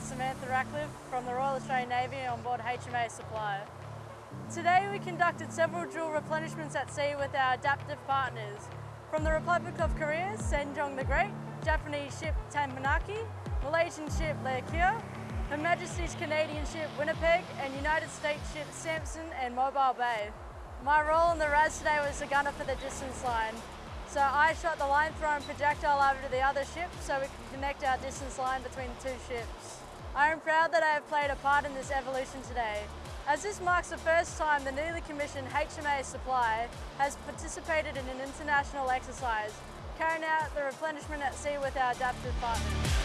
Samantha Ratcliffe from the Royal Australian Navy on board HMA Supply. Today we conducted several dual replenishments at sea with our adaptive partners. From the Republic of Korea, Sejong the Great, Japanese ship Takanami, Malaysian ship Lekir, Her Majesty's Canadian ship Winnipeg and United States ship Sampson and Mobile Bay. My role in the RAS today was the gunner for the distance line. So I shot the line throwing projectile over to the other ship so we can connect our distance line between the two ships. I am proud that I have played a part in this evolution today. As this marks the first time the newly commissioned HMA Supply has participated in an international exercise, carrying out the replenishment at sea with our adaptive partners.